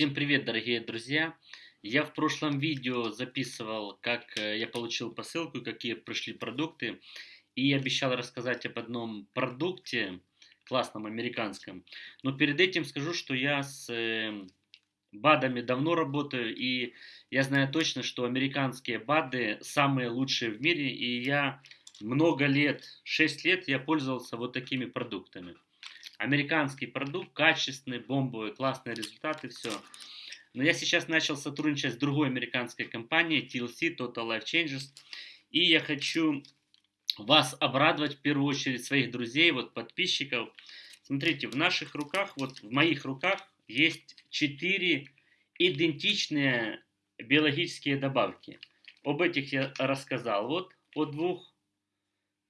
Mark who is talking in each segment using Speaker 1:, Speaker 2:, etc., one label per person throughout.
Speaker 1: Всем привет, дорогие друзья! Я в прошлом видео записывал, как э, я получил посылку, какие пришли продукты. И обещал рассказать об одном продукте, классном американском. Но перед этим скажу, что я с э, БАДами давно работаю. И я знаю точно, что американские БАДы самые лучшие в мире. И я много лет, 6 лет я пользовался вот такими продуктами американский продукт, качественный, бомбовый, классные результаты, все. Но я сейчас начал сотрудничать с другой американской компанией, TLC, Total Life Changes, и я хочу вас обрадовать в первую очередь, своих друзей, вот подписчиков. Смотрите, в наших руках, вот в моих руках есть 4 идентичные биологические добавки. Об этих я рассказал. Вот о двух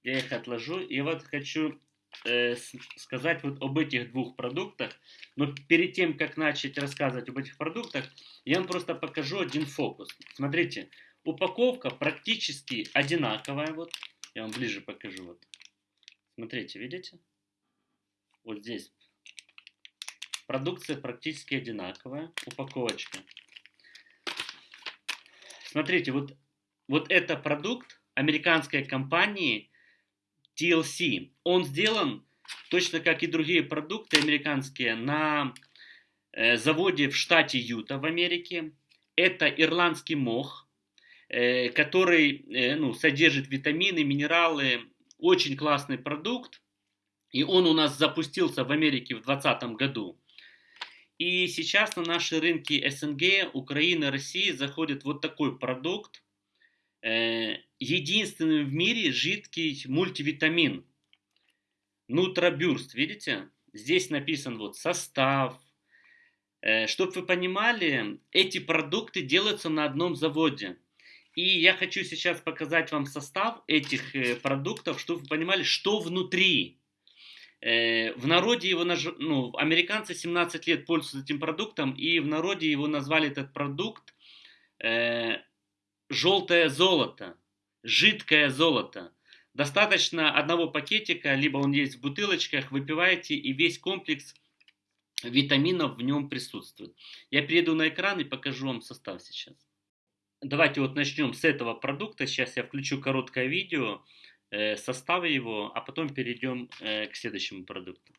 Speaker 1: я их отложу. И вот хочу э, сказать вот об этих двух продуктах. Но перед тем, как начать рассказывать об этих продуктах, я вам просто покажу один фокус. Смотрите, упаковка практически одинаковая. Вот, я вам ближе покажу. Вот. Смотрите, видите? Вот здесь. Продукция практически одинаковая. Упаковочка. Смотрите, вот, вот это продукт американской компании TLC. Он сделан точно как и другие продукты американские на э, заводе в штате Юта в Америке. Это ирландский мох, э, который э, ну, содержит витамины, минералы. Очень классный продукт. И он у нас запустился в Америке в 2020 году. И сейчас на наши рынки СНГ, Украины, России заходит вот такой продукт. Э, единственный в мире жидкий мультивитамин. Нутробюрст, видите? Здесь написан вот состав. Э, Чтобы вы понимали, эти продукты делаются на одном заводе. И я хочу сейчас показать вам состав этих э, продуктов, чтобы вы понимали, что внутри. В народе его, ну, американцы 17 лет пользуются этим продуктом, и в народе его назвали этот продукт желтое золото, жидкое золото. Достаточно одного пакетика, либо он есть в бутылочках, выпиваете, и весь комплекс витаминов в нем присутствует. Я перейду на экран и покажу вам состав сейчас. Давайте вот начнем с этого продукта. Сейчас я включу короткое видео, э, составы его, а потом перейдем э, к следующему продукту.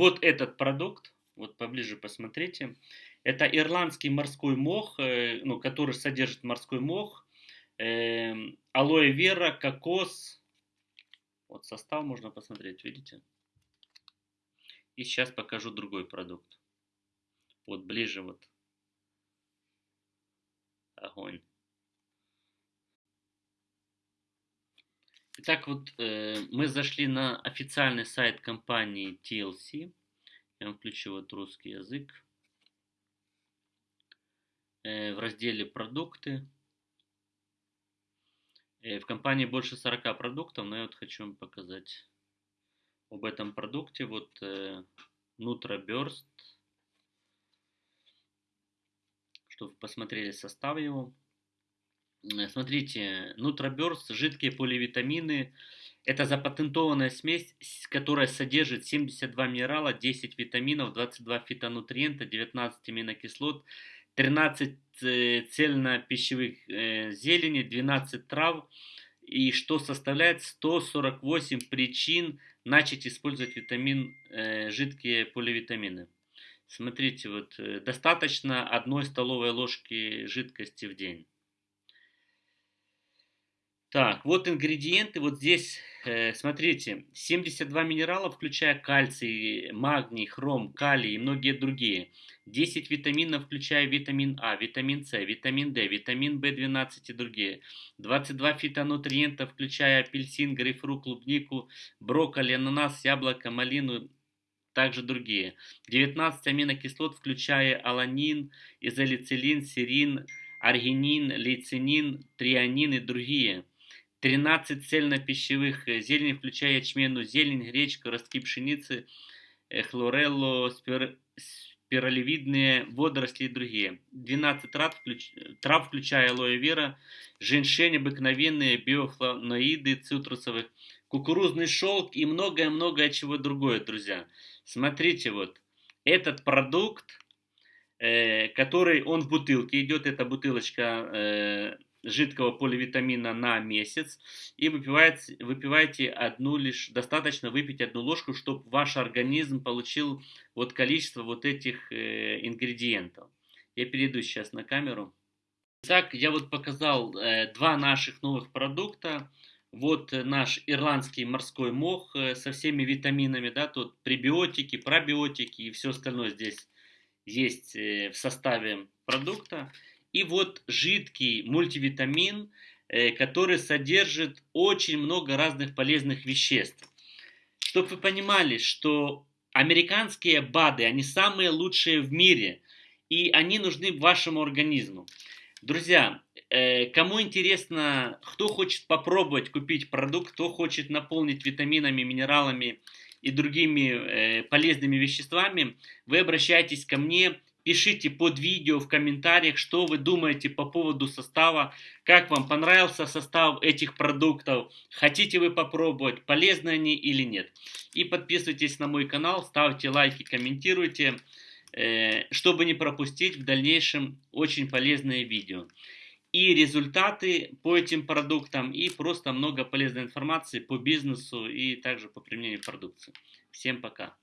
Speaker 1: Вот этот продукт, вот поближе посмотрите, это ирландский морской мох, э, ну, который содержит морской мох, э, алоэ вера, кокос. Вот состав можно посмотреть, видите? И сейчас покажу другой продукт. Вот ближе вот. Огонь. Итак, вот э, мы зашли на официальный сайт компании TLC. Я включу вот русский язык. Э, в разделе «Продукты». Э, в компании больше 40 продуктов, но я вот хочу вам показать об этом продукте. Вот э, NutraBurst. Чтобы посмотрели состав его. Э, смотрите, Нутроберс, жидкие поливитамины, Это запатентованная смесь, которая содержит 72 минерала, 10 витаминов, 22 фитонутриента, 19 аминокислот, 13 э, цельнопищевых э, зелени, 12 трав, и что составляет 148 причин начать использовать витамин, э, жидкие поливитамины. Смотрите, вот достаточно одной столовой ложки жидкости в день. Так, вот ингредиенты, вот здесь, э, смотрите, 72 минерала, включая кальций, магний, хром, калий и многие другие. 10 витаминов, включая витамин А, витамин С, витамин D, витамин В12 и другие. 22 фитонутриента, включая апельсин, грейпфрут, клубнику, брокколи, ананас, яблоко, малину, также другие. 19 аминокислот, включая аланин, изолицилин, серин, аргинин, лейцинин, трианин и другие. 13 цельнопищевых э, зелени, включая ячменную зелень, гречку, ростки пшеницы, э, хлорелло, спир... спиралевидные водоросли и другие. 12 трав, включ... трав включая алоэ вера, женьшень, обыкновенные биофлавоноиды цитрусовых, кукурузный шелк и многое-многое чего другое, друзья. Смотрите, вот этот продукт, э, который он в бутылке идет, эта бутылочка э, жидкого поливитамина на месяц и выпиваете, выпиваете одну лишь, достаточно выпить одну ложку, чтобы ваш организм получил вот количество вот этих э, ингредиентов. Я перейду сейчас на камеру. Так, я вот показал э, два наших новых продукта. Вот наш ирландский морской мох э, со всеми витаминами, да, тут пребиотики, пробиотики и все остальное здесь есть э, в составе продукта. И вот жидкий мультивитамин, э, который содержит очень много разных полезных веществ. Чтобы вы понимали, что американские БАДы, они самые лучшие в мире, и они нужны вашему организму. Друзья, э, кому интересно, кто хочет попробовать купить продукт, кто хочет наполнить витаминами, минералами и другими э, полезными веществами, вы обращайтесь ко мне Пишите под видео в комментариях, что вы думаете по поводу состава, как вам понравился состав этих продуктов, хотите вы попробовать, полезны они или нет. И подписывайтесь на мой канал, ставьте лайки, комментируйте, э, чтобы не пропустить в дальнейшем очень полезные видео. И результаты по этим продуктам, и просто много полезной информации по бизнесу и также по применению продукции. Всем пока!